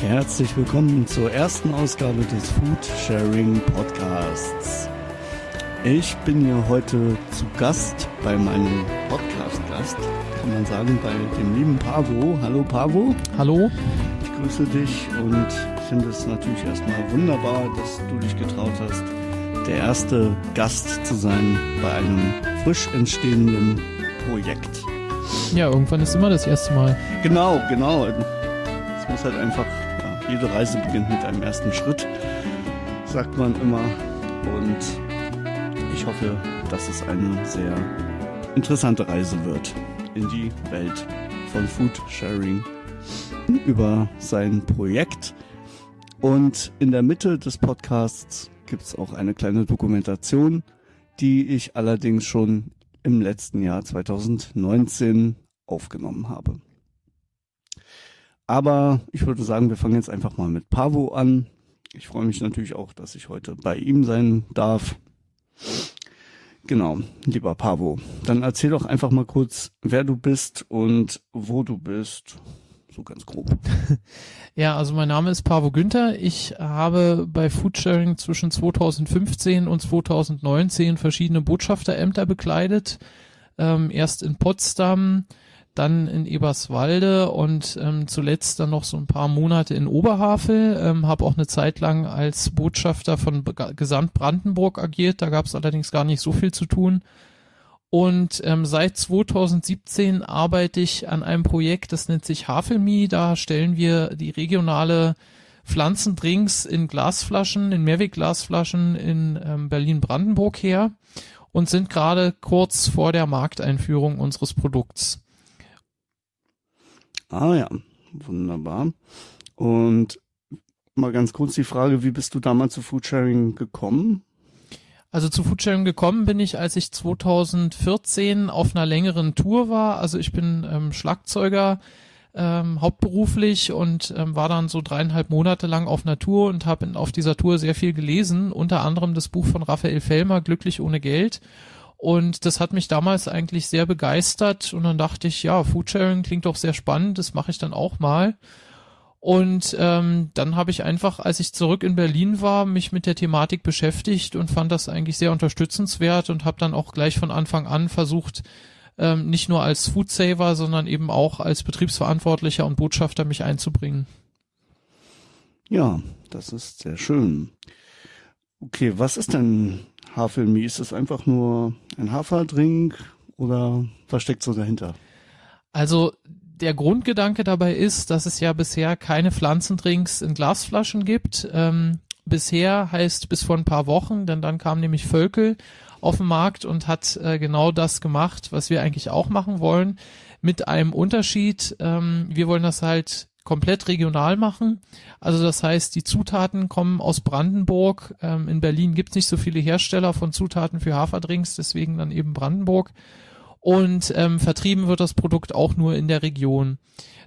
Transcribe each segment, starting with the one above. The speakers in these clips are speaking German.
Herzlich willkommen zur ersten Ausgabe des Food Sharing Podcasts. Ich bin hier heute zu Gast bei meinem Podcast-Gast, kann man sagen, bei dem lieben Pavo. Hallo Pavo. Hallo. Ich grüße dich und finde es natürlich erstmal wunderbar, dass du dich getraut hast, der erste Gast zu sein bei einem frisch entstehenden Projekt. Ja, irgendwann ist immer das erste Mal. Genau, genau. Es muss halt einfach, jede Reise beginnt mit einem ersten Schritt, sagt man immer. Und ich hoffe, dass es eine sehr interessante Reise wird in die Welt von Food Sharing über sein Projekt. Und in der Mitte des Podcasts gibt es auch eine kleine Dokumentation, die ich allerdings schon im letzten Jahr 2019 aufgenommen habe. Aber ich würde sagen, wir fangen jetzt einfach mal mit Pavo an. Ich freue mich natürlich auch, dass ich heute bei ihm sein darf. Genau, lieber Pavo, dann erzähl doch einfach mal kurz, wer du bist und wo du bist. So ganz grob. Ja, also mein Name ist Pavo Günther. Ich habe bei Foodsharing zwischen 2015 und 2019 verschiedene Botschafterämter bekleidet. Ähm, erst in Potsdam, dann in Eberswalde und ähm, zuletzt dann noch so ein paar Monate in Oberhavel. Ähm, habe auch eine Zeit lang als Botschafter von Gesamt Brandenburg agiert. Da gab es allerdings gar nicht so viel zu tun. Und ähm, seit 2017 arbeite ich an einem Projekt, das nennt sich Havelmi. Da stellen wir die regionale Pflanzendrinks in Glasflaschen, in Mehrwegglasflaschen in ähm, Berlin-Brandenburg her und sind gerade kurz vor der Markteinführung unseres Produkts. Ah ja, wunderbar. Und mal ganz kurz die Frage, wie bist du damals zu Foodsharing gekommen? Also zu Foodsharing gekommen bin ich, als ich 2014 auf einer längeren Tour war. Also ich bin ähm, Schlagzeuger ähm, hauptberuflich und ähm, war dann so dreieinhalb Monate lang auf einer Tour und habe auf dieser Tour sehr viel gelesen, unter anderem das Buch von Raphael Fellmer, Glücklich ohne Geld. Und das hat mich damals eigentlich sehr begeistert und dann dachte ich, ja, Foodsharing klingt doch sehr spannend, das mache ich dann auch mal. Und ähm, dann habe ich einfach, als ich zurück in Berlin war, mich mit der Thematik beschäftigt und fand das eigentlich sehr unterstützenswert und habe dann auch gleich von Anfang an versucht, ähm, nicht nur als Foodsaver, sondern eben auch als Betriebsverantwortlicher und Botschafter mich einzubringen. Ja, das ist sehr schön. Okay, was ist denn Hafermilch? Ist das einfach nur ein Haferdrink oder was steckt so dahinter? Also der Grundgedanke dabei ist, dass es ja bisher keine Pflanzendrinks in Glasflaschen gibt. Ähm, bisher heißt bis vor ein paar Wochen, denn dann kam nämlich Völkel auf den Markt und hat äh, genau das gemacht, was wir eigentlich auch machen wollen, mit einem Unterschied. Ähm, wir wollen das halt komplett regional machen. Also das heißt, die Zutaten kommen aus Brandenburg. Ähm, in Berlin gibt es nicht so viele Hersteller von Zutaten für Haferdrinks, deswegen dann eben Brandenburg und ähm, vertrieben wird das Produkt auch nur in der Region.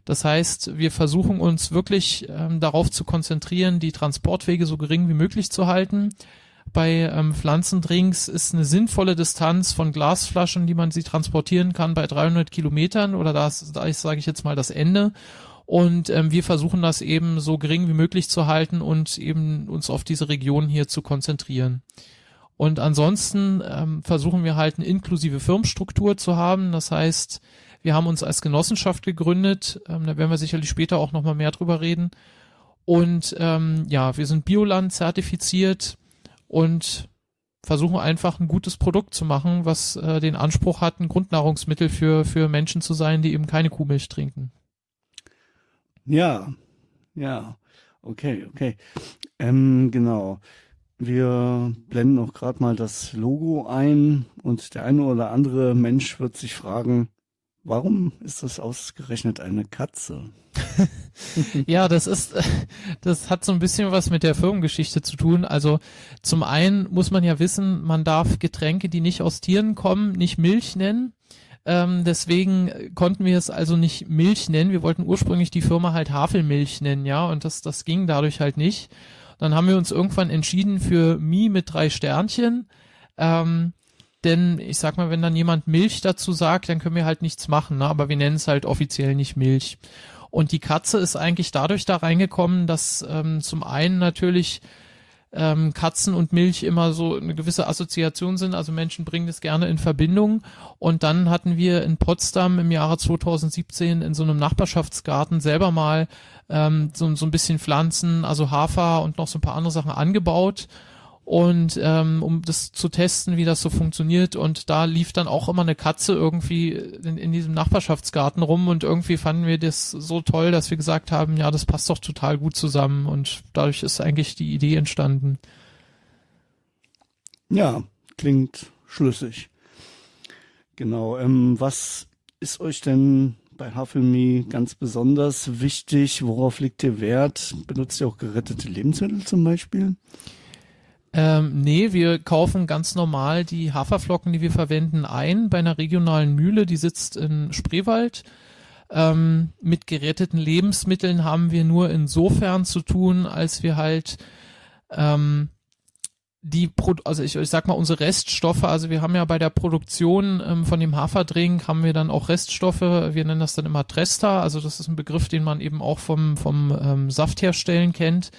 Das heißt, wir versuchen uns wirklich ähm, darauf zu konzentrieren, die Transportwege so gering wie möglich zu halten. Bei ähm, Pflanzendrinks ist eine sinnvolle Distanz von Glasflaschen, die man sie transportieren kann, bei 300 Kilometern oder das, da sage ich jetzt mal, das Ende. Und ähm, wir versuchen das eben so gering wie möglich zu halten und eben uns auf diese Region hier zu konzentrieren. Und ansonsten ähm, versuchen wir halt eine inklusive Firmenstruktur zu haben. Das heißt, wir haben uns als Genossenschaft gegründet. Ähm, da werden wir sicherlich später auch nochmal mehr drüber reden. Und ähm, ja, wir sind Bioland zertifiziert und versuchen einfach ein gutes Produkt zu machen, was äh, den Anspruch hat, ein Grundnahrungsmittel für, für Menschen zu sein, die eben keine Kuhmilch trinken. Ja, ja, okay, okay. Ähm, genau. Wir blenden auch gerade mal das Logo ein und der eine oder andere Mensch wird sich fragen, warum ist das ausgerechnet eine Katze? ja, das ist, das hat so ein bisschen was mit der Firmengeschichte zu tun. Also zum einen muss man ja wissen, man darf Getränke, die nicht aus Tieren kommen, nicht Milch nennen. Ähm, deswegen konnten wir es also nicht Milch nennen. Wir wollten ursprünglich die Firma halt Havelmilch nennen, ja, und das, das ging dadurch halt nicht. Dann haben wir uns irgendwann entschieden für Mi mit drei Sternchen. Ähm, denn ich sag mal, wenn dann jemand Milch dazu sagt, dann können wir halt nichts machen, ne? aber wir nennen es halt offiziell nicht Milch. Und die Katze ist eigentlich dadurch da reingekommen, dass ähm, zum einen natürlich ähm, Katzen und Milch immer so eine gewisse Assoziation sind. Also Menschen bringen das gerne in Verbindung. Und dann hatten wir in Potsdam im Jahre 2017 in so einem Nachbarschaftsgarten selber mal ähm, so, so ein bisschen Pflanzen, also Hafer und noch so ein paar andere Sachen angebaut und ähm, um das zu testen, wie das so funktioniert. Und da lief dann auch immer eine Katze irgendwie in, in diesem Nachbarschaftsgarten rum und irgendwie fanden wir das so toll, dass wir gesagt haben, ja, das passt doch total gut zusammen und dadurch ist eigentlich die Idee entstanden. Ja, klingt schlüssig. Genau. Ähm, was ist euch denn bei Havelme ganz besonders wichtig? Worauf liegt ihr Wert? Benutzt ihr auch gerettete Lebensmittel zum Beispiel? Ähm, nee, wir kaufen ganz normal die Haferflocken, die wir verwenden, ein bei einer regionalen Mühle, die sitzt in Spreewald. Ähm, mit geretteten Lebensmitteln haben wir nur insofern zu tun, als wir halt ähm, die, Pro also ich, ich sag mal, unsere Reststoffe, also wir haben ja bei der Produktion ähm, von dem Haferdrink haben wir dann auch Reststoffe, wir nennen das dann immer Trester, also das ist ein Begriff, den man eben auch vom, vom ähm, Saftherstellen kennt.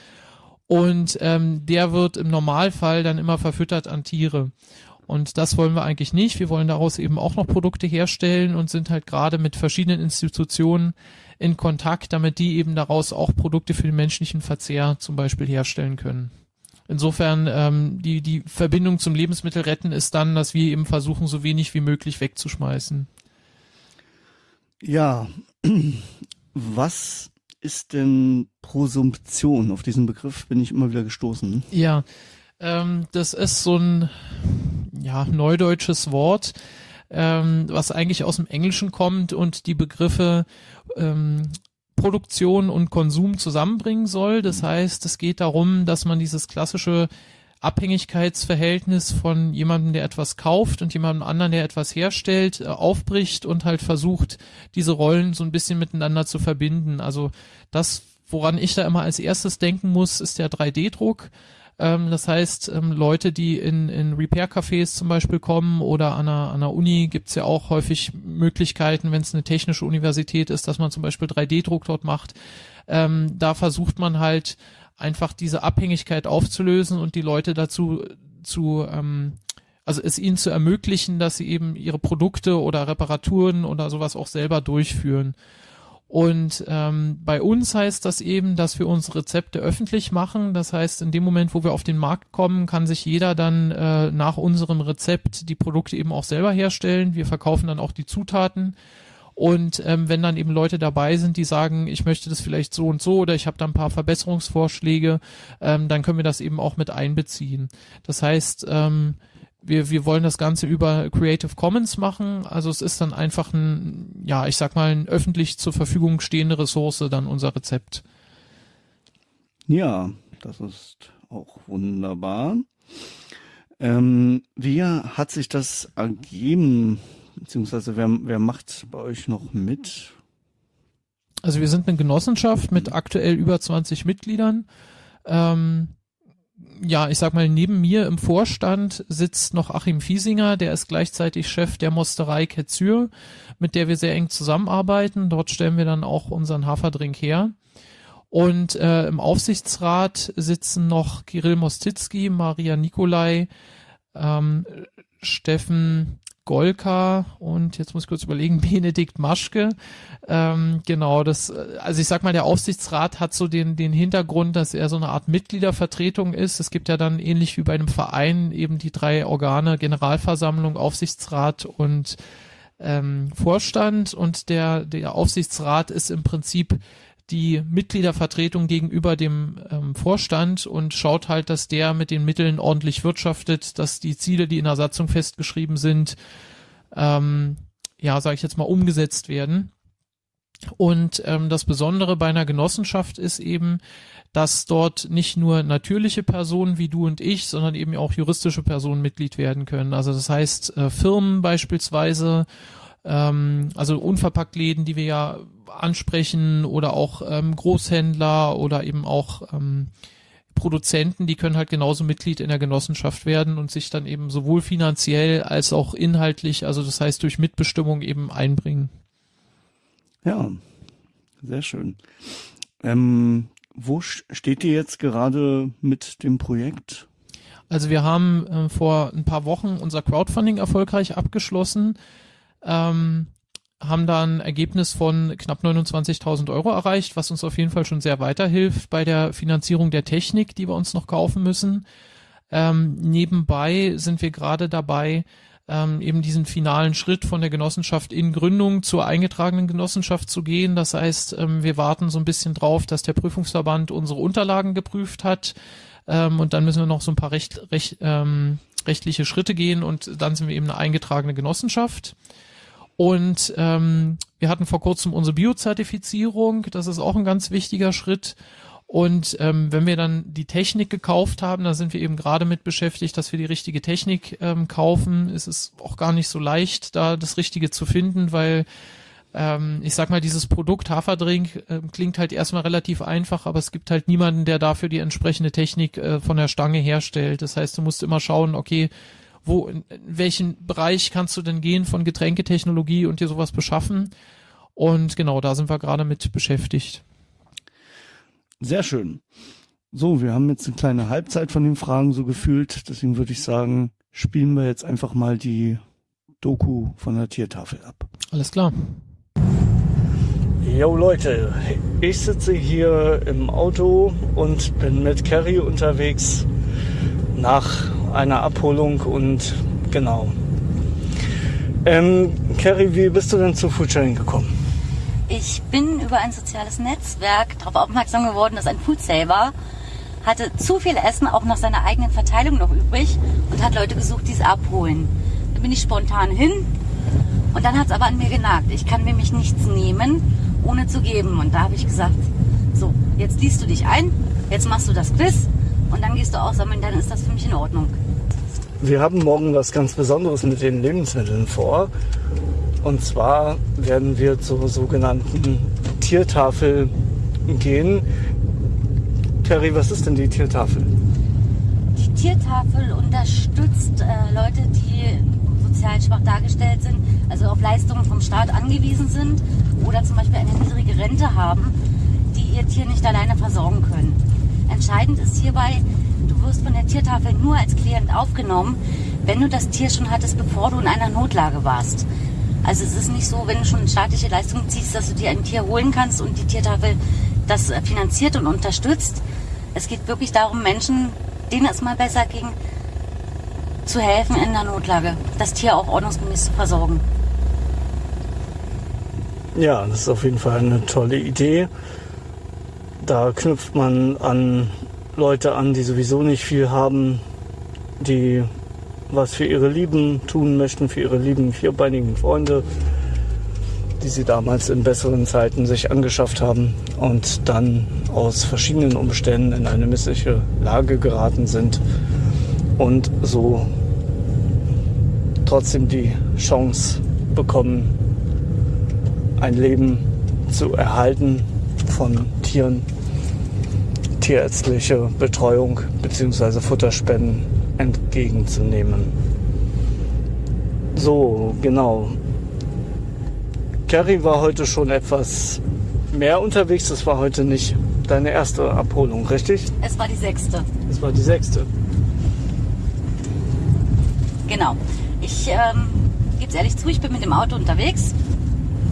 Und ähm, der wird im Normalfall dann immer verfüttert an Tiere. Und das wollen wir eigentlich nicht. Wir wollen daraus eben auch noch Produkte herstellen und sind halt gerade mit verschiedenen Institutionen in Kontakt, damit die eben daraus auch Produkte für den menschlichen Verzehr zum Beispiel herstellen können. Insofern ähm, die, die Verbindung zum Lebensmittelretten ist dann, dass wir eben versuchen, so wenig wie möglich wegzuschmeißen. Ja, was ist denn Prosumption? Auf diesen Begriff bin ich immer wieder gestoßen. Ja, ähm, das ist so ein ja, neudeutsches Wort, ähm, was eigentlich aus dem Englischen kommt und die Begriffe ähm, Produktion und Konsum zusammenbringen soll. Das heißt, es geht darum, dass man dieses klassische Abhängigkeitsverhältnis von jemandem, der etwas kauft und jemandem anderen, der etwas herstellt, äh, aufbricht und halt versucht, diese Rollen so ein bisschen miteinander zu verbinden. Also das, woran ich da immer als erstes denken muss, ist der 3D-Druck. Ähm, das heißt, ähm, Leute, die in, in Repair-Cafés zum Beispiel kommen oder an einer, an einer Uni gibt's ja auch häufig Möglichkeiten, wenn es eine technische Universität ist, dass man zum Beispiel 3D-Druck dort macht. Ähm, da versucht man halt einfach diese Abhängigkeit aufzulösen und die Leute dazu zu, ähm, also es ihnen zu ermöglichen, dass sie eben ihre Produkte oder Reparaturen oder sowas auch selber durchführen. Und ähm, bei uns heißt das eben, dass wir unsere Rezepte öffentlich machen. Das heißt, in dem Moment, wo wir auf den Markt kommen, kann sich jeder dann äh, nach unserem Rezept die Produkte eben auch selber herstellen. Wir verkaufen dann auch die Zutaten und ähm, wenn dann eben Leute dabei sind, die sagen, ich möchte das vielleicht so und so oder ich habe da ein paar Verbesserungsvorschläge, ähm, dann können wir das eben auch mit einbeziehen. Das heißt, ähm, wir, wir wollen das Ganze über Creative Commons machen. Also es ist dann einfach ein, ja, ich sag mal, ein öffentlich zur Verfügung stehende Ressource, dann unser Rezept. Ja, das ist auch wunderbar. Ähm, wie hat sich das ergeben Beziehungsweise wer, wer macht bei euch noch mit? Also wir sind eine Genossenschaft mit aktuell über 20 Mitgliedern. Ähm, ja, ich sag mal, neben mir im Vorstand sitzt noch Achim Fiesinger, der ist gleichzeitig Chef der Mosterei Ketzür, mit der wir sehr eng zusammenarbeiten. Dort stellen wir dann auch unseren Haferdrink her. Und äh, im Aufsichtsrat sitzen noch Kirill Mostitzki, Maria Nikolai, ähm, Steffen Golka und jetzt muss ich kurz überlegen, Benedikt Maschke. Ähm, genau, das, also ich sag mal, der Aufsichtsrat hat so den, den Hintergrund, dass er so eine Art Mitgliedervertretung ist. Es gibt ja dann ähnlich wie bei einem Verein eben die drei Organe, Generalversammlung, Aufsichtsrat und ähm, Vorstand und der, der Aufsichtsrat ist im Prinzip die Mitgliedervertretung gegenüber dem ähm, Vorstand und schaut halt, dass der mit den Mitteln ordentlich wirtschaftet, dass die Ziele, die in der Satzung festgeschrieben sind, ähm, ja, sage ich jetzt mal, umgesetzt werden. Und ähm, das Besondere bei einer Genossenschaft ist eben, dass dort nicht nur natürliche Personen wie du und ich, sondern eben auch juristische Personen Mitglied werden können. Also das heißt äh, Firmen beispielsweise, ähm, also Unverpacktläden, die wir ja ansprechen oder auch ähm, Großhändler oder eben auch ähm, Produzenten, die können halt genauso Mitglied in der Genossenschaft werden und sich dann eben sowohl finanziell als auch inhaltlich, also das heißt durch Mitbestimmung eben einbringen. Ja, Sehr schön. Ähm, wo steht ihr jetzt gerade mit dem Projekt? Also wir haben äh, vor ein paar Wochen unser Crowdfunding erfolgreich abgeschlossen, ähm, haben da ein Ergebnis von knapp 29.000 Euro erreicht, was uns auf jeden Fall schon sehr weiterhilft bei der Finanzierung der Technik, die wir uns noch kaufen müssen. Ähm, nebenbei sind wir gerade dabei, ähm, eben diesen finalen Schritt von der Genossenschaft in Gründung zur eingetragenen Genossenschaft zu gehen. Das heißt, ähm, wir warten so ein bisschen drauf, dass der Prüfungsverband unsere Unterlagen geprüft hat. Ähm, und dann müssen wir noch so ein paar recht, recht, ähm, rechtliche Schritte gehen und dann sind wir eben eine eingetragene Genossenschaft. Und ähm, wir hatten vor kurzem unsere Biozertifizierung. Das ist auch ein ganz wichtiger Schritt. Und ähm, wenn wir dann die Technik gekauft haben, da sind wir eben gerade mit beschäftigt, dass wir die richtige Technik ähm, kaufen. Es ist auch gar nicht so leicht, da das Richtige zu finden, weil ähm, ich sag mal, dieses Produkt Haferdrink äh, klingt halt erstmal relativ einfach, aber es gibt halt niemanden, der dafür die entsprechende Technik äh, von der Stange herstellt. Das heißt, du musst immer schauen, okay, wo, in, in welchen Bereich kannst du denn gehen von Getränketechnologie und dir sowas beschaffen? Und genau, da sind wir gerade mit beschäftigt. Sehr schön. So, wir haben jetzt eine kleine Halbzeit von den Fragen so gefühlt. Deswegen würde ich sagen, spielen wir jetzt einfach mal die Doku von der Tiertafel ab. Alles klar. Jo Leute, ich sitze hier im Auto und bin mit Carrie unterwegs nach einer Abholung und genau. Ähm, Carrie, wie bist du denn zu Foodsharing gekommen? Ich bin über ein soziales Netzwerk darauf aufmerksam geworden, dass ein Foodsaver hatte zu viel Essen auch nach seiner eigenen Verteilung noch übrig und hat Leute gesucht, die es abholen. Da bin ich spontan hin und dann hat es aber an mir genagt. Ich kann nämlich nichts nehmen, ohne zu geben. Und da habe ich gesagt, so, jetzt liest du dich ein, jetzt machst du das Quiz und dann gehst du auch sammeln, dann ist das für mich in Ordnung. Wir haben morgen was ganz Besonderes mit den Lebensmitteln vor. Und zwar werden wir zur sogenannten Tiertafel gehen. Terry, was ist denn die Tiertafel? Die Tiertafel unterstützt äh, Leute, die sozial schwach dargestellt sind, also auf Leistungen vom Staat angewiesen sind oder zum Beispiel eine niedrige Rente haben, die ihr Tier nicht alleine versorgen können. Entscheidend ist hierbei, du wirst von der Tiertafel nur als Klient aufgenommen, wenn du das Tier schon hattest, bevor du in einer Notlage warst. Also es ist nicht so, wenn du schon staatliche Leistungen ziehst, dass du dir ein Tier holen kannst und die Tiertafel das äh, finanziert und unterstützt. Es geht wirklich darum, Menschen, denen es mal besser ging, zu helfen in der Notlage, das Tier auch ordnungsgemäß zu versorgen. Ja, das ist auf jeden Fall eine tolle Idee. Da knüpft man an Leute an, die sowieso nicht viel haben, die was für ihre Lieben tun möchten, für ihre lieben vierbeinigen Freunde, die sie damals in besseren Zeiten sich angeschafft haben und dann aus verschiedenen Umständen in eine missliche Lage geraten sind und so trotzdem die Chance bekommen, ein Leben zu erhalten von Tieren, tierärztliche Betreuung bzw. Futterspenden entgegenzunehmen. So, genau. Carrie war heute schon etwas mehr unterwegs. Das war heute nicht deine erste Abholung, richtig? Es war die sechste. Es war die sechste. Genau. Ich ähm, gebe es ehrlich zu, ich bin mit dem Auto unterwegs.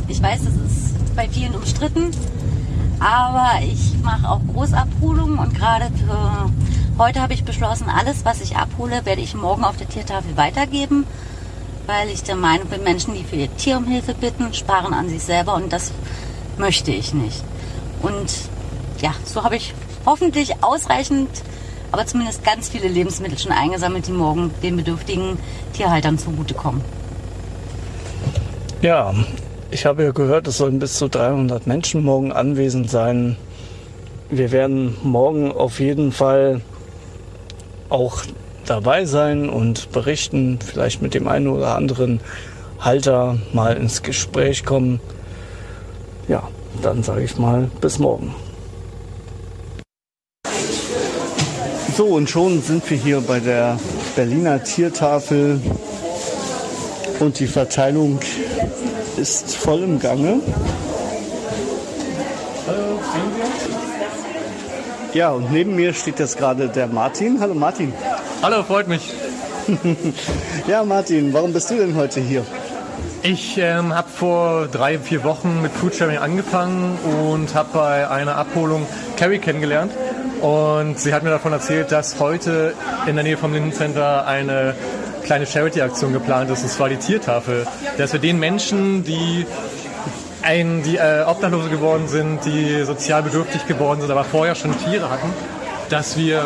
Ich weiß, das ist bei vielen umstritten, aber ich mache auch Großabholungen und gerade für Heute habe ich beschlossen, alles, was ich abhole, werde ich morgen auf der Tiertafel weitergeben, weil ich der Meinung bin, Menschen, die für ihr Tier um Hilfe bitten, sparen an sich selber und das möchte ich nicht. Und ja, so habe ich hoffentlich ausreichend, aber zumindest ganz viele Lebensmittel schon eingesammelt, die morgen den bedürftigen Tierhaltern zugutekommen. Ja, ich habe ja gehört, es sollen bis zu 300 Menschen morgen anwesend sein. Wir werden morgen auf jeden Fall auch dabei sein und berichten, vielleicht mit dem einen oder anderen Halter mal ins Gespräch kommen. Ja, dann sage ich mal bis morgen. So, und schon sind wir hier bei der Berliner Tiertafel und die Verteilung ist voll im Gange. Ja, und neben mir steht jetzt gerade der Martin. Hallo Martin. Hallo, freut mich. ja, Martin, warum bist du denn heute hier? Ich ähm, habe vor drei, vier Wochen mit Foodsharing angefangen und habe bei einer Abholung Carrie kennengelernt. Und sie hat mir davon erzählt, dass heute in der Nähe vom Lindencenter eine kleine Charity-Aktion geplant ist, und zwar die Tiertafel. Dass wir den Menschen, die ein, die äh, Obdachlose geworden sind, die sozial bedürftig geworden sind, aber vorher schon Tiere hatten, dass wir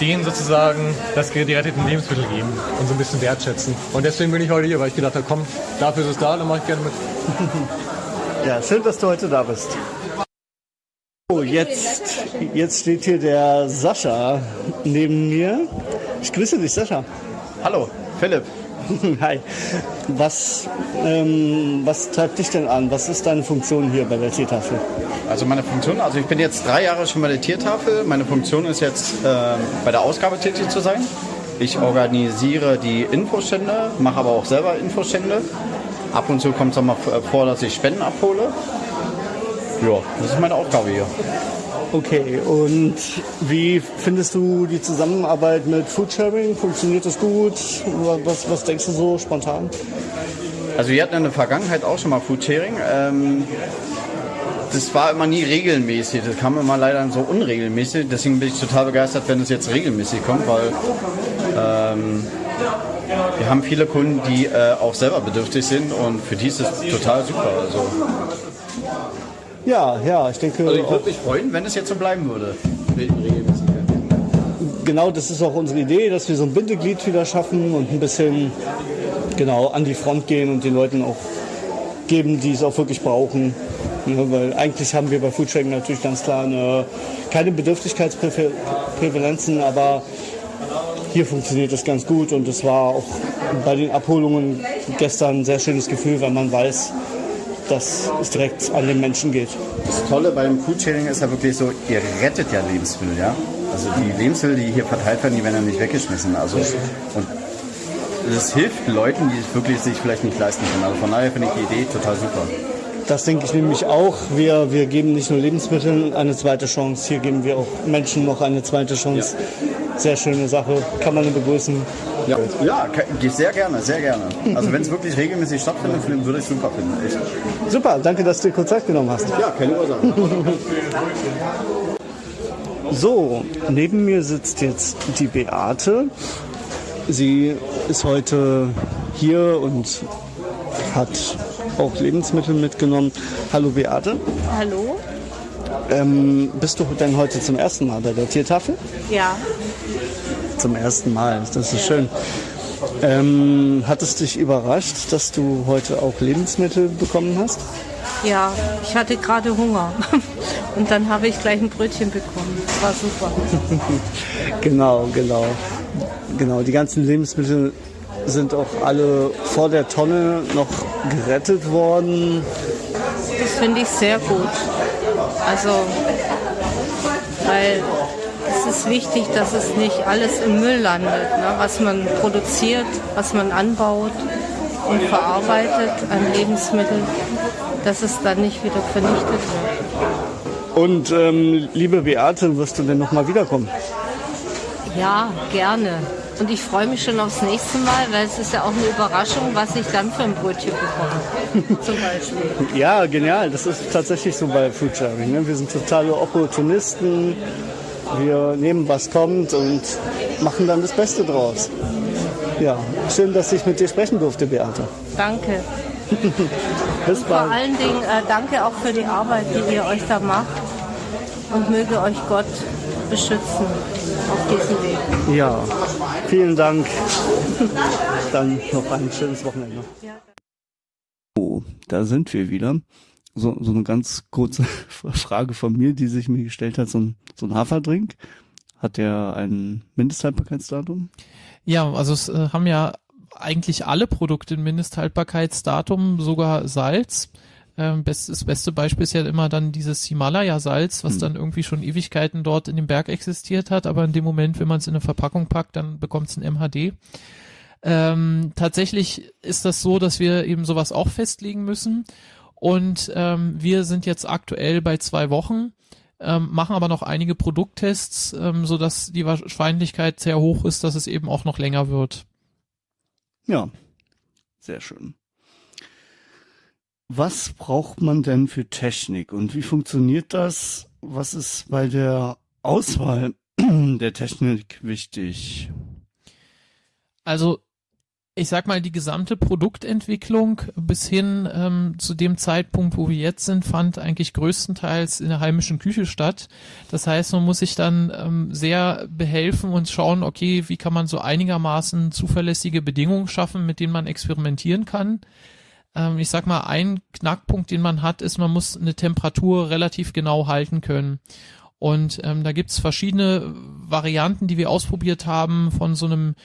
denen sozusagen das geretteten Lebensmittel geben und so ein bisschen wertschätzen. Und deswegen bin ich heute hier, weil ich gedacht habe, komm, dafür ist es da, dann mache ich gerne mit. ja, schön, dass du heute da bist. Oh, jetzt, jetzt steht hier der Sascha neben mir. Ich grüße dich, Sascha. Hallo, Philipp. Hi. Was, ähm, was treibt dich denn an? Was ist deine Funktion hier bei der Tiertafel? Also meine Funktion, also ich bin jetzt drei Jahre schon bei der Tiertafel. Meine Funktion ist jetzt äh, bei der Ausgabe tätig zu sein. Ich organisiere die Infostände, mache aber auch selber Infostände. Ab und zu kommt es auch mal vor, dass ich Spenden abhole. Ja, das ist meine Aufgabe hier. Okay, und wie findest du die Zusammenarbeit mit Foodsharing? Funktioniert das gut? Was, was denkst du so spontan? Also wir hatten in der Vergangenheit auch schon mal Foodsharing. Ähm, das war immer nie regelmäßig. Das kam immer leider so unregelmäßig. Deswegen bin ich total begeistert, wenn es jetzt regelmäßig kommt, weil ähm, wir haben viele Kunden, die äh, auch selber bedürftig sind und für die ist es total super. Also, ja, ja, ich denke. Also ich würde mich freuen, wenn es jetzt so bleiben würde. Genau, das ist auch unsere Idee, dass wir so ein Bindeglied wieder schaffen und ein bisschen genau an die Front gehen und den Leuten auch geben, die es auch wirklich brauchen. Ja, weil eigentlich haben wir bei Foodsharing natürlich ganz klar eine, keine Bedürftigkeitspräferenzen, aber hier funktioniert das ganz gut und es war auch bei den Abholungen gestern ein sehr schönes Gefühl, weil man weiß, dass es direkt an den Menschen geht. Das Tolle beim Foodsharing ist ja wirklich so, ihr rettet ja Lebensmittel, ja. Also die Lebensmittel, die hier verteilt werden, die werden ja nicht weggeschmissen. Also und es hilft Leuten, die es wirklich sich vielleicht nicht leisten können. Also von daher finde ich die Idee total super. Das denke ich nämlich auch. Wir, wir geben nicht nur Lebensmitteln eine zweite Chance, hier geben wir auch Menschen noch eine zweite Chance. Ja. Sehr schöne Sache, kann man begrüßen. Ja, ja sehr gerne, sehr gerne. Also wenn es wirklich regelmäßig stattfindet, würde ich es super finden. Echt. Super, danke, dass du dir kurz Zeit genommen hast. Ja, keine Ursache. so, neben mir sitzt jetzt die Beate. Sie ist heute hier und hat auch Lebensmittel mitgenommen. Hallo Beate. Hallo. Ähm, bist du denn heute zum ersten Mal bei der Tiertafel? Ja. Zum ersten Mal, das ist schön. Ähm, hat es dich überrascht, dass du heute auch Lebensmittel bekommen hast? Ja, ich hatte gerade Hunger. Und dann habe ich gleich ein Brötchen bekommen. Das war super. genau, genau. Genau, die ganzen Lebensmittel sind auch alle vor der Tonne noch gerettet worden. Das finde ich sehr gut. Also, weil es ist wichtig, dass es nicht alles im Müll landet, ne? was man produziert, was man anbaut und verarbeitet an Lebensmitteln, dass es dann nicht wieder vernichtet wird. Und ähm, liebe Beate, wirst du denn nochmal wiederkommen? Ja, gerne. Und ich freue mich schon aufs nächste Mal, weil es ist ja auch eine Überraschung, was ich dann für ein Brötchen bekomme. Zum Beispiel. Ja, genial. Das ist tatsächlich so bei Foodsharing. Ne? Wir sind totale Opportunisten. Wir nehmen, was kommt und machen dann das Beste draus. Ja, schön, dass ich mit dir sprechen durfte, Beate. Danke. Bis und bald. Vor allen Dingen äh, danke auch für die Arbeit, die ihr euch da macht. Und möge euch Gott beschützen auf diesem Weg. Ja, vielen Dank. Dann noch ein schönes Wochenende. Oh, da sind wir wieder. So, so eine ganz kurze Frage von mir, die sich mir gestellt hat. So ein, so ein Haferdrink, hat der ein Mindesthaltbarkeitsdatum? Ja, also es äh, haben ja eigentlich alle Produkte ein Mindesthaltbarkeitsdatum, sogar Salz. Ähm, best, das beste Beispiel ist ja immer dann dieses Himalaya-Salz, was hm. dann irgendwie schon Ewigkeiten dort in dem Berg existiert hat, aber in dem Moment, wenn man es in eine Verpackung packt, dann bekommt es ein MHD. Ähm, tatsächlich ist das so, dass wir eben sowas auch festlegen müssen. Und ähm, wir sind jetzt aktuell bei zwei Wochen ähm, machen aber noch einige Produkttests, ähm, so dass die Wahrscheinlichkeit sehr hoch ist, dass es eben auch noch länger wird. Ja, sehr schön. Was braucht man denn für Technik und wie funktioniert das? Was ist bei der Auswahl der Technik wichtig? Also ich sag mal, die gesamte Produktentwicklung bis hin ähm, zu dem Zeitpunkt, wo wir jetzt sind, fand eigentlich größtenteils in der heimischen Küche statt. Das heißt, man muss sich dann ähm, sehr behelfen und schauen, okay, wie kann man so einigermaßen zuverlässige Bedingungen schaffen, mit denen man experimentieren kann. Ähm, ich sag mal, ein Knackpunkt, den man hat, ist, man muss eine Temperatur relativ genau halten können. Und ähm, da gibt's verschiedene Varianten, die wir ausprobiert haben, von so einem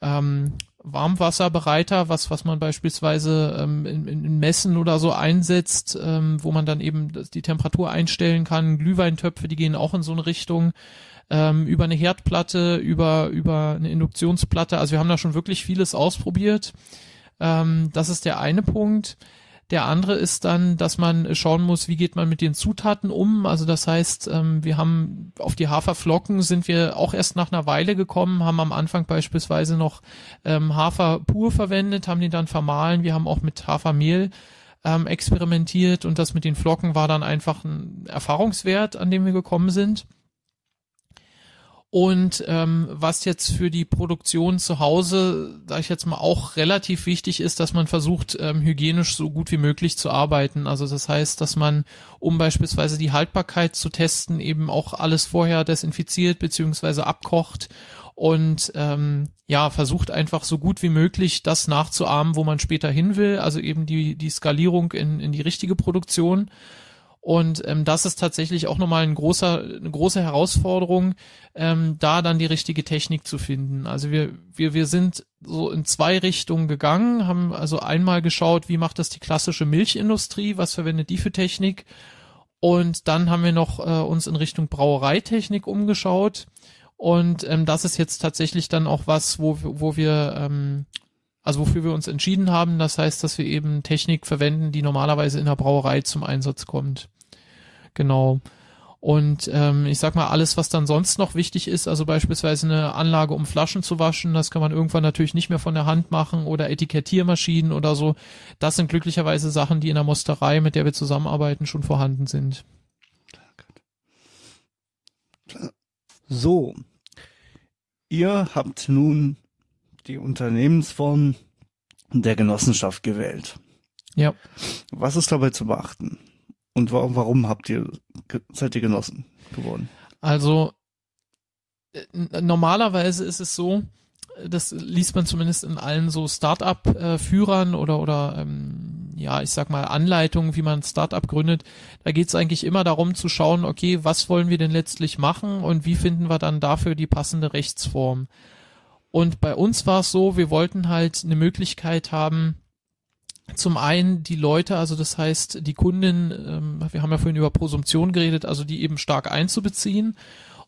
ähm, Warmwasserbereiter, was, was man beispielsweise ähm, in, in Messen oder so einsetzt, ähm, wo man dann eben die Temperatur einstellen kann. Glühweintöpfe, die gehen auch in so eine Richtung. Ähm, über eine Herdplatte, über, über eine Induktionsplatte. Also wir haben da schon wirklich vieles ausprobiert. Ähm, das ist der eine Punkt. Der andere ist dann, dass man schauen muss, wie geht man mit den Zutaten um. Also das heißt, ähm, wir haben auf die Haferflocken sind wir auch erst nach einer Weile gekommen, haben am Anfang beispielsweise noch ähm, Hafer pur verwendet, haben die dann vermahlen. Wir haben auch mit Hafermehl ähm, experimentiert und das mit den Flocken war dann einfach ein Erfahrungswert, an dem wir gekommen sind. Und ähm, was jetzt für die Produktion zu Hause, sage ich jetzt mal, auch relativ wichtig ist, dass man versucht, ähm, hygienisch so gut wie möglich zu arbeiten. Also das heißt, dass man, um beispielsweise die Haltbarkeit zu testen, eben auch alles vorher desinfiziert beziehungsweise abkocht und ähm, ja, versucht einfach so gut wie möglich das nachzuahmen, wo man später hin will. Also eben die, die Skalierung in, in die richtige Produktion. Und ähm, das ist tatsächlich auch nochmal ein großer, eine große Herausforderung, ähm, da dann die richtige Technik zu finden. Also wir, wir, wir sind so in zwei Richtungen gegangen, haben also einmal geschaut, wie macht das die klassische Milchindustrie, was verwendet die für Technik? Und dann haben wir noch äh, uns in Richtung Brauereitechnik umgeschaut. Und ähm, das ist jetzt tatsächlich dann auch was, wo, wo wir ähm, also wofür wir uns entschieden haben. Das heißt, dass wir eben Technik verwenden, die normalerweise in der Brauerei zum Einsatz kommt. Genau. Und ähm, ich sag mal, alles, was dann sonst noch wichtig ist, also beispielsweise eine Anlage, um Flaschen zu waschen, das kann man irgendwann natürlich nicht mehr von der Hand machen oder Etikettiermaschinen oder so. Das sind glücklicherweise Sachen, die in der Mosterei, mit der wir zusammenarbeiten, schon vorhanden sind. So, ihr habt nun die Unternehmensform der Genossenschaft gewählt. Ja. Was ist dabei zu beachten? Und warum, warum habt ihr, seid ihr Genossen geworden? Also, äh, normalerweise ist es so, das liest man zumindest in allen so Start-up-Führern oder oder ähm, ja, ich sag mal Anleitungen, wie man Start-up gründet. Da geht es eigentlich immer darum zu schauen, okay, was wollen wir denn letztlich machen und wie finden wir dann dafür die passende Rechtsform. Und bei uns war es so, wir wollten halt eine Möglichkeit haben, zum einen die Leute, also das heißt die Kunden, ähm, wir haben ja vorhin über Prosumtion geredet, also die eben stark einzubeziehen.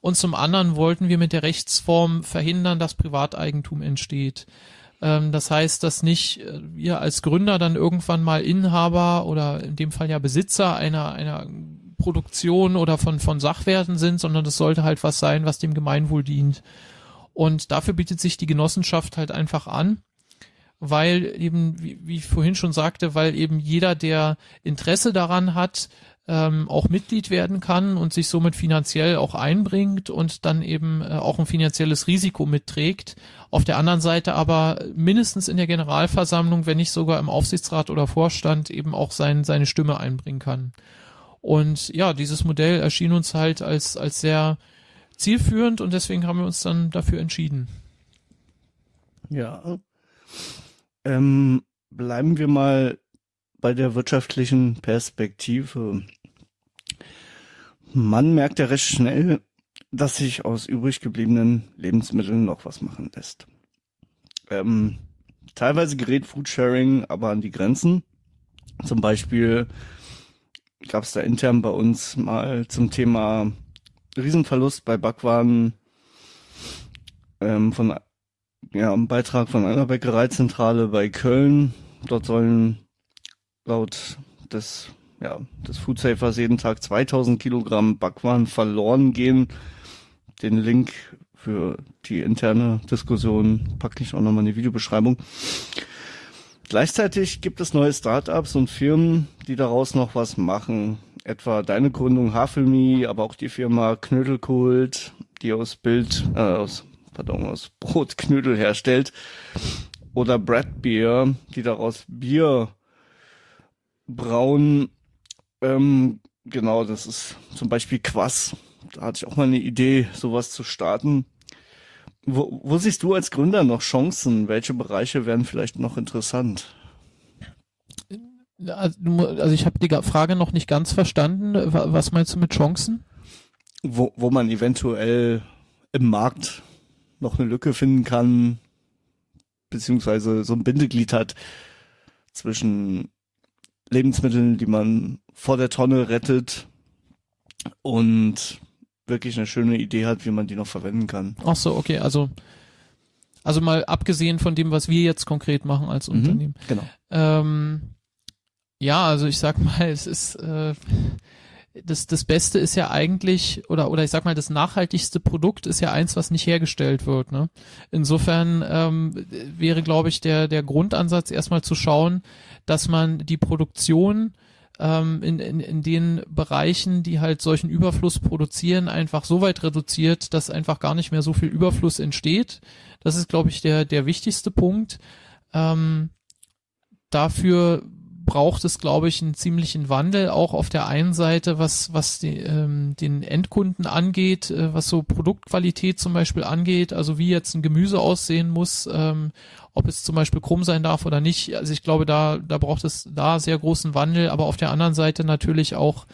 Und zum anderen wollten wir mit der Rechtsform verhindern, dass Privateigentum entsteht. Ähm, das heißt, dass nicht äh, wir als Gründer dann irgendwann mal Inhaber oder in dem Fall ja Besitzer einer, einer Produktion oder von, von Sachwerten sind, sondern das sollte halt was sein, was dem Gemeinwohl dient. Und dafür bietet sich die Genossenschaft halt einfach an weil eben, wie, wie ich vorhin schon sagte, weil eben jeder, der Interesse daran hat, ähm, auch Mitglied werden kann und sich somit finanziell auch einbringt und dann eben äh, auch ein finanzielles Risiko mitträgt. Auf der anderen Seite aber mindestens in der Generalversammlung, wenn nicht sogar im Aufsichtsrat oder Vorstand eben auch sein, seine Stimme einbringen kann. Und ja, dieses Modell erschien uns halt als, als sehr zielführend und deswegen haben wir uns dann dafür entschieden. Ja. Ähm, bleiben wir mal bei der wirtschaftlichen Perspektive. Man merkt ja recht schnell, dass sich aus übrig gebliebenen Lebensmitteln noch was machen lässt. Ähm, teilweise gerät Foodsharing aber an die Grenzen. Zum Beispiel gab es da intern bei uns mal zum Thema Riesenverlust bei Backwaren ähm, von ja, ein Beitrag von einer Bäckereizentrale bei Köln. Dort sollen laut des ja, des Food Safers jeden Tag 2000 Kilogramm Backwaren verloren gehen. Den Link für die interne Diskussion packe ich auch nochmal in die Videobeschreibung. Gleichzeitig gibt es neue Startups und Firmen, die daraus noch was machen. Etwa deine Gründung Havelmi, aber auch die Firma Knödelkult, die aus Bild, äh, aus, pardon, aus Brotknödel herstellt. Oder Brad Beer, die daraus Bier brauen. Ähm, genau, das ist zum Beispiel Quass. Da hatte ich auch mal eine Idee, sowas zu starten. Wo, wo siehst du als Gründer noch Chancen? Welche Bereiche wären vielleicht noch interessant? Also ich habe die Frage noch nicht ganz verstanden. Was meinst du mit Chancen? Wo, wo man eventuell im Markt noch eine Lücke finden kann, beziehungsweise so ein Bindeglied hat zwischen Lebensmitteln, die man vor der Tonne rettet und wirklich eine schöne Idee hat, wie man die noch verwenden kann. Ach so, okay, also also mal abgesehen von dem, was wir jetzt konkret machen als mhm, Unternehmen. Genau. Ähm, ja, also ich sag mal, es ist äh, das, das Beste ist ja eigentlich, oder, oder ich sag mal, das nachhaltigste Produkt ist ja eins, was nicht hergestellt wird. Ne? Insofern ähm, wäre, glaube ich, der, der Grundansatz erstmal zu schauen, dass man die Produktion ähm, in, in, in den Bereichen, die halt solchen Überfluss produzieren, einfach so weit reduziert, dass einfach gar nicht mehr so viel Überfluss entsteht. Das ist, glaube ich, der, der wichtigste Punkt. Ähm, dafür braucht es, glaube ich, einen ziemlichen Wandel, auch auf der einen Seite, was, was die, ähm, den Endkunden angeht, äh, was so Produktqualität zum Beispiel angeht, also wie jetzt ein Gemüse aussehen muss, ähm, ob es zum Beispiel krumm sein darf oder nicht. Also ich glaube, da, da braucht es da sehr großen Wandel, aber auf der anderen Seite natürlich auch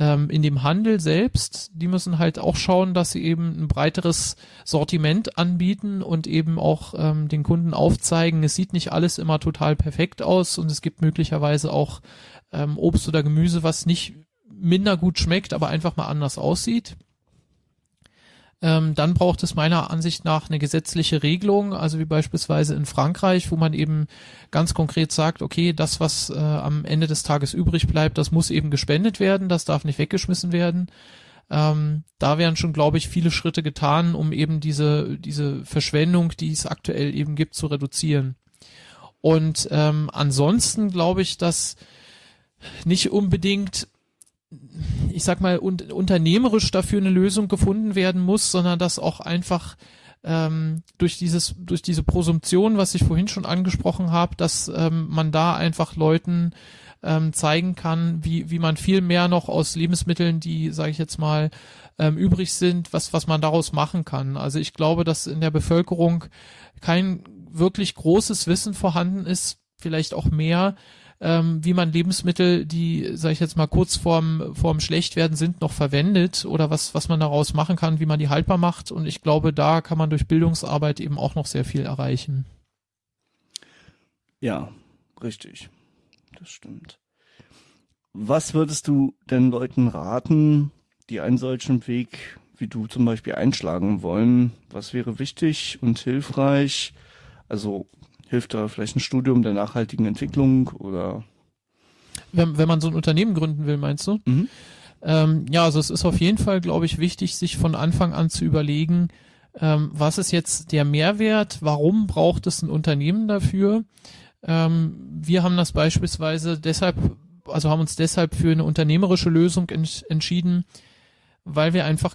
ähm, in dem Handel selbst, die müssen halt auch schauen, dass sie eben ein breiteres Sortiment anbieten und eben auch ähm, den Kunden aufzeigen, es sieht nicht alles immer total perfekt aus und es gibt möglicherweise auch ähm, Obst oder Gemüse, was nicht minder gut schmeckt, aber einfach mal anders aussieht. Ähm, dann braucht es meiner Ansicht nach eine gesetzliche Regelung, also wie beispielsweise in Frankreich, wo man eben ganz konkret sagt, okay, das, was äh, am Ende des Tages übrig bleibt, das muss eben gespendet werden, das darf nicht weggeschmissen werden. Ähm, da wären schon, glaube ich, viele Schritte getan, um eben diese, diese Verschwendung, die es aktuell eben gibt, zu reduzieren. Und ähm, ansonsten glaube ich, dass nicht unbedingt ich sag mal, un unternehmerisch dafür eine Lösung gefunden werden muss, sondern dass auch einfach ähm, durch dieses, durch diese Prosumption, was ich vorhin schon angesprochen habe, dass ähm, man da einfach Leuten ähm, zeigen kann, wie, wie man viel mehr noch aus Lebensmitteln, die, sage ich jetzt mal, ähm, übrig sind, was, was man daraus machen kann. Also ich glaube, dass in der Bevölkerung kein wirklich großes Wissen vorhanden ist, vielleicht auch mehr, ähm, wie man Lebensmittel, die, sage ich jetzt mal, kurz vorm, vorm Schlechtwerden sind, noch verwendet oder was, was man daraus machen kann, wie man die haltbar macht. Und ich glaube, da kann man durch Bildungsarbeit eben auch noch sehr viel erreichen. Ja, richtig. Das stimmt. Was würdest du denn Leuten raten, die einen solchen Weg wie du zum Beispiel einschlagen wollen? Was wäre wichtig und hilfreich? Also hilft da vielleicht ein Studium der nachhaltigen Entwicklung oder? Wenn, wenn man so ein Unternehmen gründen will, meinst du? Mhm. Ähm, ja, also es ist auf jeden Fall, glaube ich, wichtig, sich von Anfang an zu überlegen, ähm, was ist jetzt der Mehrwert, warum braucht es ein Unternehmen dafür? Ähm, wir haben das beispielsweise deshalb, also haben uns deshalb für eine unternehmerische Lösung ents entschieden, weil wir einfach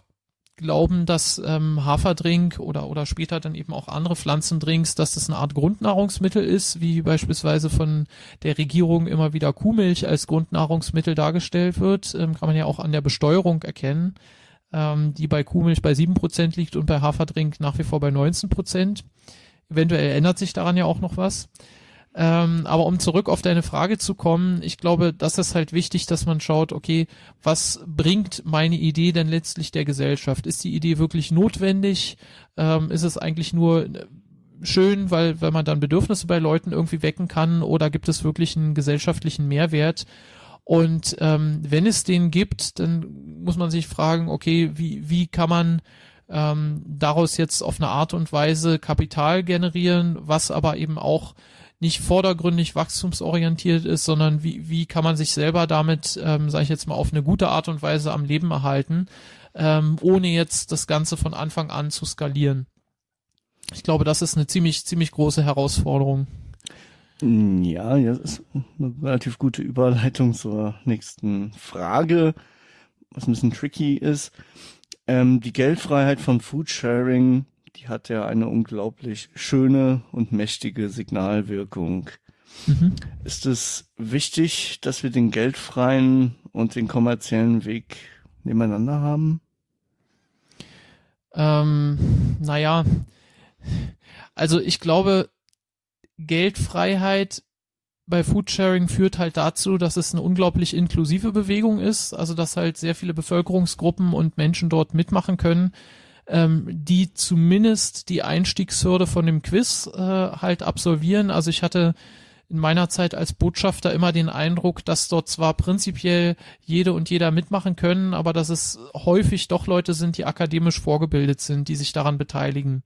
glauben, dass ähm, Haferdrink oder, oder später dann eben auch andere Pflanzendrinks, dass das eine Art Grundnahrungsmittel ist, wie beispielsweise von der Regierung immer wieder Kuhmilch als Grundnahrungsmittel dargestellt wird, ähm, kann man ja auch an der Besteuerung erkennen, ähm, die bei Kuhmilch bei sieben Prozent liegt und bei Haferdrink nach wie vor bei 19%. Prozent. Eventuell ändert sich daran ja auch noch was. Ähm, aber um zurück auf deine Frage zu kommen, ich glaube, das ist halt wichtig, dass man schaut, okay, was bringt meine Idee denn letztlich der Gesellschaft? Ist die Idee wirklich notwendig? Ähm, ist es eigentlich nur äh, schön, weil, weil man dann Bedürfnisse bei Leuten irgendwie wecken kann oder gibt es wirklich einen gesellschaftlichen Mehrwert? Und ähm, wenn es den gibt, dann muss man sich fragen, okay, wie, wie kann man ähm, daraus jetzt auf eine Art und Weise Kapital generieren, was aber eben auch nicht vordergründig wachstumsorientiert ist, sondern wie, wie kann man sich selber damit, ähm, sage ich jetzt mal, auf eine gute Art und Weise am Leben erhalten, ähm, ohne jetzt das Ganze von Anfang an zu skalieren. Ich glaube, das ist eine ziemlich, ziemlich große Herausforderung. Ja, ja, das ist eine relativ gute Überleitung zur nächsten Frage, was ein bisschen tricky ist. Ähm, die Geldfreiheit von Foodsharing, die hat ja eine unglaublich schöne und mächtige Signalwirkung. Mhm. Ist es wichtig, dass wir den geldfreien und den kommerziellen Weg nebeneinander haben? Ähm, naja, also ich glaube, Geldfreiheit bei Foodsharing führt halt dazu, dass es eine unglaublich inklusive Bewegung ist, also dass halt sehr viele Bevölkerungsgruppen und Menschen dort mitmachen können, ähm, die zumindest die Einstiegshürde von dem Quiz äh, halt absolvieren. Also ich hatte in meiner Zeit als Botschafter immer den Eindruck, dass dort zwar prinzipiell jede und jeder mitmachen können, aber dass es häufig doch Leute sind, die akademisch vorgebildet sind, die sich daran beteiligen.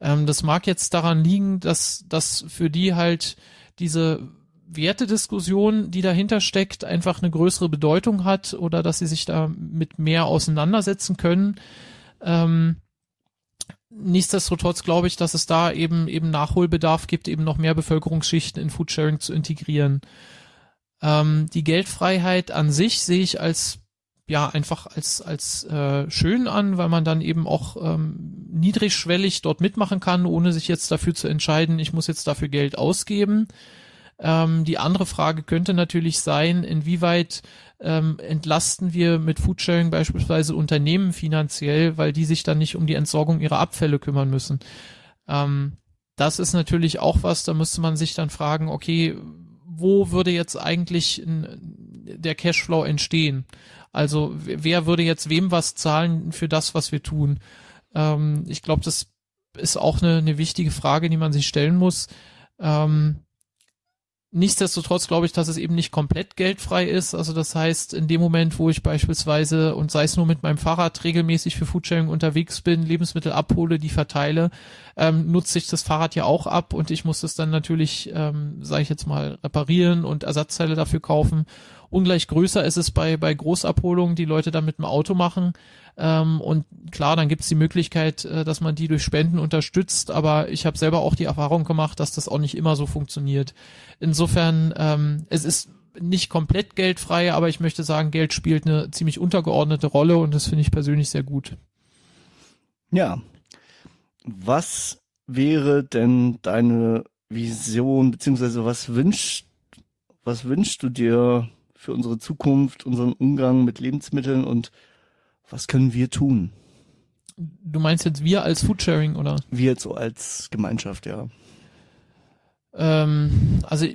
Ähm, das mag jetzt daran liegen, dass dass für die halt diese Wertediskussion, die dahinter steckt, einfach eine größere Bedeutung hat oder dass sie sich da mit mehr auseinandersetzen können. Ähm, nichtsdestotrotz glaube ich, dass es da eben eben Nachholbedarf gibt, eben noch mehr Bevölkerungsschichten in Foodsharing zu integrieren. Ähm, die Geldfreiheit an sich sehe ich als ja einfach als als äh, schön an, weil man dann eben auch ähm, niedrigschwellig dort mitmachen kann, ohne sich jetzt dafür zu entscheiden, ich muss jetzt dafür Geld ausgeben. Ähm, die andere Frage könnte natürlich sein, inwieweit ähm, entlasten wir mit Foodsharing beispielsweise Unternehmen finanziell, weil die sich dann nicht um die Entsorgung ihrer Abfälle kümmern müssen. Ähm, das ist natürlich auch was, da müsste man sich dann fragen, okay, wo würde jetzt eigentlich der Cashflow entstehen? Also wer würde jetzt wem was zahlen für das, was wir tun? Ähm, ich glaube, das ist auch eine, eine wichtige Frage, die man sich stellen muss. Ähm, Nichtsdestotrotz glaube ich, dass es eben nicht komplett geldfrei ist. Also das heißt, in dem Moment, wo ich beispielsweise und sei es nur mit meinem Fahrrad regelmäßig für Foodsharing unterwegs bin, Lebensmittel abhole, die verteile, ähm, nutze ich das Fahrrad ja auch ab und ich muss es dann natürlich, ähm, sage ich jetzt mal, reparieren und Ersatzteile dafür kaufen. Ungleich größer ist es bei, bei Großabholungen, die Leute dann mit dem Auto machen. Ähm, und klar, dann gibt es die Möglichkeit, äh, dass man die durch Spenden unterstützt, aber ich habe selber auch die Erfahrung gemacht, dass das auch nicht immer so funktioniert. Insofern, ähm, es ist nicht komplett geldfrei, aber ich möchte sagen, Geld spielt eine ziemlich untergeordnete Rolle und das finde ich persönlich sehr gut. Ja. Was wäre denn deine Vision, beziehungsweise was wünschst, was wünschst du dir für unsere Zukunft, unseren Umgang mit Lebensmitteln und was können wir tun? Du meinst jetzt wir als Foodsharing oder? Wir jetzt so als Gemeinschaft, ja. Ähm, also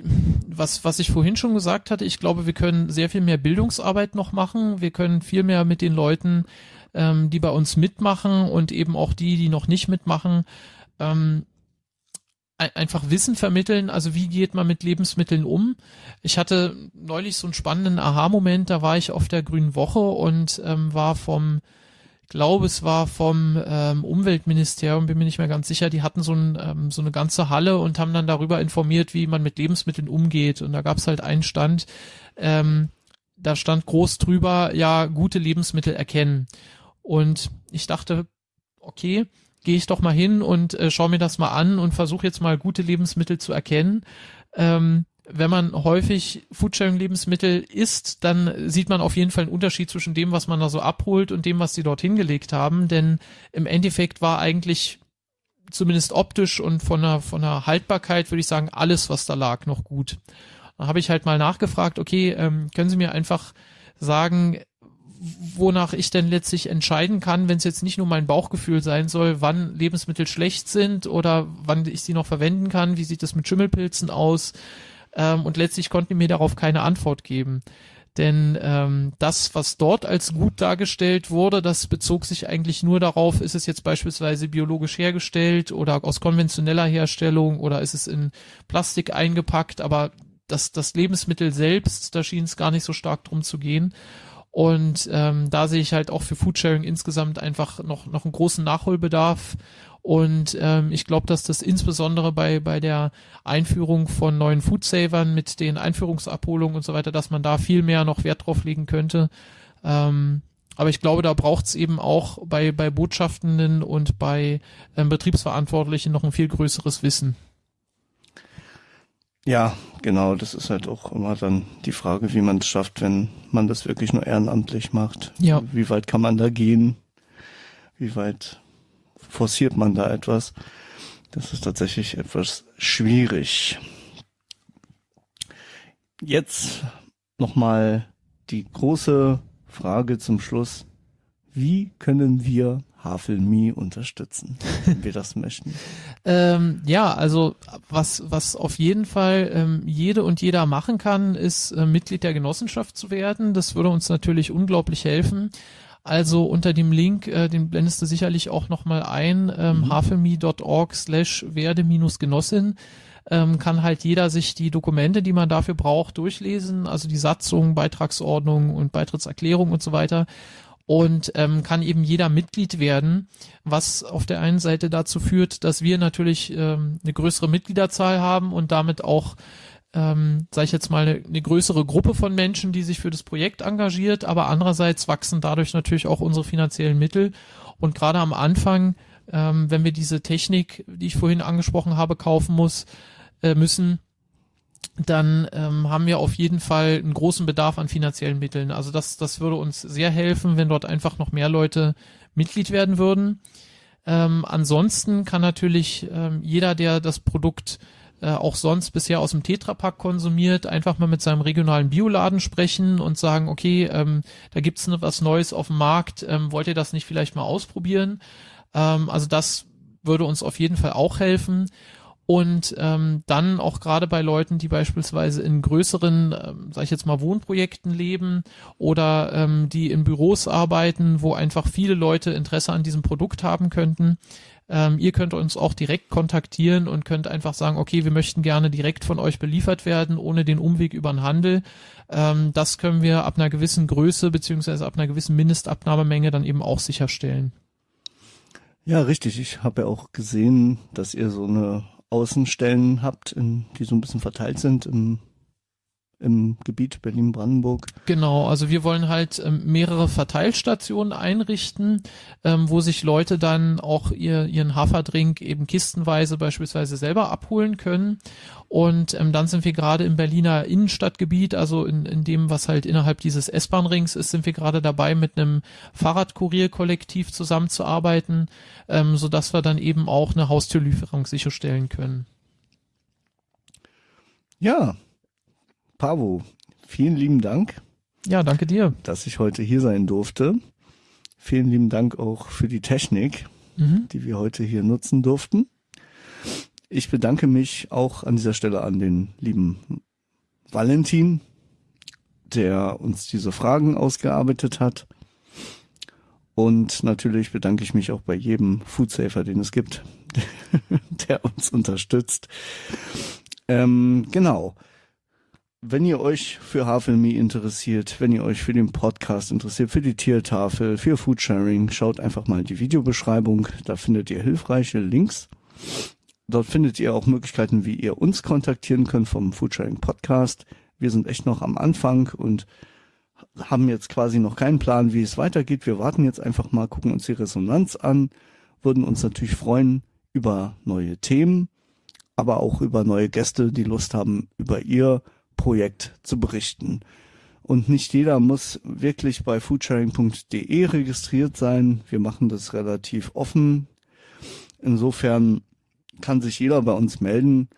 was, was ich vorhin schon gesagt hatte, ich glaube, wir können sehr viel mehr Bildungsarbeit noch machen. Wir können viel mehr mit den Leuten, ähm, die bei uns mitmachen und eben auch die, die noch nicht mitmachen, ähm, einfach Wissen vermitteln, also wie geht man mit Lebensmitteln um. Ich hatte neulich so einen spannenden Aha-Moment, da war ich auf der Grünen Woche und ähm, war vom, glaube es war vom ähm, Umweltministerium, bin mir nicht mehr ganz sicher, die hatten so, ein, ähm, so eine ganze Halle und haben dann darüber informiert, wie man mit Lebensmitteln umgeht. Und da gab es halt einen Stand, ähm, da stand groß drüber, ja, gute Lebensmittel erkennen. Und ich dachte, okay, gehe ich doch mal hin und äh, schaue mir das mal an und versuche jetzt mal gute Lebensmittel zu erkennen. Ähm, wenn man häufig Foodsharing-Lebensmittel isst, dann sieht man auf jeden Fall einen Unterschied zwischen dem, was man da so abholt und dem, was sie dort hingelegt haben. Denn im Endeffekt war eigentlich zumindest optisch und von der, von der Haltbarkeit, würde ich sagen, alles, was da lag, noch gut. Da habe ich halt mal nachgefragt, okay, ähm, können Sie mir einfach sagen, wonach ich denn letztlich entscheiden kann, wenn es jetzt nicht nur mein Bauchgefühl sein soll, wann Lebensmittel schlecht sind oder wann ich sie noch verwenden kann, wie sieht es mit Schimmelpilzen aus ähm, und letztlich konnten die mir darauf keine Antwort geben. Denn ähm, das, was dort als gut dargestellt wurde, das bezog sich eigentlich nur darauf, ist es jetzt beispielsweise biologisch hergestellt oder aus konventioneller Herstellung oder ist es in Plastik eingepackt, aber das, das Lebensmittel selbst, da schien es gar nicht so stark drum zu gehen. Und ähm, da sehe ich halt auch für Foodsharing insgesamt einfach noch, noch einen großen Nachholbedarf. Und ähm, ich glaube, dass das insbesondere bei, bei der Einführung von neuen Foodsavern mit den Einführungsabholungen und so weiter, dass man da viel mehr noch Wert drauf legen könnte. Ähm, aber ich glaube, da braucht es eben auch bei, bei Botschaftenden und bei ähm, Betriebsverantwortlichen noch ein viel größeres Wissen. Ja, genau, das ist halt auch immer dann die Frage, wie man es schafft, wenn man das wirklich nur ehrenamtlich macht. Ja. Wie weit kann man da gehen? Wie weit forciert man da etwas? Das ist tatsächlich etwas schwierig. Jetzt nochmal die große Frage zum Schluss. Wie können wir Havelme unterstützen, wenn wir das möchten? Ähm, ja, also was, was auf jeden Fall ähm, jede und jeder machen kann, ist äh, Mitglied der Genossenschaft zu werden. Das würde uns natürlich unglaublich helfen. Also unter dem Link, äh, den blendest du sicherlich auch nochmal ein, ähm, mhm. havelme.org slash werde-genossin ähm, kann halt jeder sich die Dokumente, die man dafür braucht, durchlesen, also die Satzung, Beitragsordnung und Beitrittserklärung und so weiter und ähm, kann eben jeder Mitglied werden, was auf der einen Seite dazu führt, dass wir natürlich ähm, eine größere Mitgliederzahl haben und damit auch ähm, sage ich jetzt mal, eine, eine größere Gruppe von Menschen, die sich für das Projekt engagiert, aber andererseits wachsen dadurch natürlich auch unsere finanziellen Mittel. Und gerade am Anfang, ähm, wenn wir diese Technik, die ich vorhin angesprochen habe, kaufen muss, äh, müssen, dann ähm, haben wir auf jeden Fall einen großen Bedarf an finanziellen Mitteln. Also das, das würde uns sehr helfen, wenn dort einfach noch mehr Leute Mitglied werden würden. Ähm, ansonsten kann natürlich ähm, jeder, der das Produkt äh, auch sonst bisher aus dem Tetrapack konsumiert, einfach mal mit seinem regionalen Bioladen sprechen und sagen, okay, ähm, da gibt's ne, was Neues auf dem Markt, ähm, wollt ihr das nicht vielleicht mal ausprobieren? Ähm, also das würde uns auf jeden Fall auch helfen und ähm, dann auch gerade bei Leuten, die beispielsweise in größeren, ähm, sag ich jetzt mal, Wohnprojekten leben oder ähm, die in Büros arbeiten, wo einfach viele Leute Interesse an diesem Produkt haben könnten. Ähm, ihr könnt uns auch direkt kontaktieren und könnt einfach sagen, okay, wir möchten gerne direkt von euch beliefert werden, ohne den Umweg über den Handel. Ähm, das können wir ab einer gewissen Größe beziehungsweise ab einer gewissen Mindestabnahmemenge dann eben auch sicherstellen. Ja, richtig. Ich habe ja auch gesehen, dass ihr so eine Außenstellen habt, in, die so ein bisschen verteilt sind im im Gebiet Berlin-Brandenburg. Genau, also wir wollen halt ähm, mehrere Verteilstationen einrichten, ähm, wo sich Leute dann auch ihr, ihren Haferdrink eben kistenweise beispielsweise selber abholen können. Und ähm, dann sind wir gerade im Berliner Innenstadtgebiet, also in, in dem, was halt innerhalb dieses S-Bahn-Rings ist, sind wir gerade dabei, mit einem Fahrradkurierkollektiv zusammenzuarbeiten, ähm, sodass wir dann eben auch eine Haustürlieferung sicherstellen können. Ja, Pavo, vielen lieben Dank. Ja, danke dir. Dass ich heute hier sein durfte. Vielen lieben Dank auch für die Technik, mhm. die wir heute hier nutzen durften. Ich bedanke mich auch an dieser Stelle an den lieben Valentin, der uns diese Fragen ausgearbeitet hat. Und natürlich bedanke ich mich auch bei jedem Foodsafer, den es gibt, der uns unterstützt. Ähm, genau wenn ihr euch für Havelme interessiert, wenn ihr euch für den Podcast interessiert, für die Tiertafel, für Foodsharing, schaut einfach mal die Videobeschreibung. Da findet ihr hilfreiche Links. Dort findet ihr auch Möglichkeiten, wie ihr uns kontaktieren könnt vom Foodsharing Podcast. Wir sind echt noch am Anfang und haben jetzt quasi noch keinen Plan, wie es weitergeht. Wir warten jetzt einfach mal, gucken uns die Resonanz an, würden uns natürlich freuen über neue Themen, aber auch über neue Gäste, die Lust haben, über ihr Projekt zu berichten. Und nicht jeder muss wirklich bei foodsharing.de registriert sein. Wir machen das relativ offen. Insofern kann sich jeder bei uns melden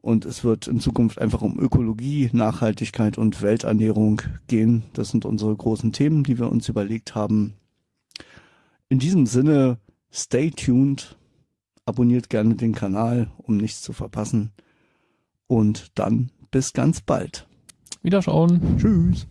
und es wird in Zukunft einfach um Ökologie, Nachhaltigkeit und Welternährung gehen. Das sind unsere großen Themen, die wir uns überlegt haben. In diesem Sinne, stay tuned, abonniert gerne den Kanal, um nichts zu verpassen. Und dann bis ganz bald. Wiederschauen. Tschüss.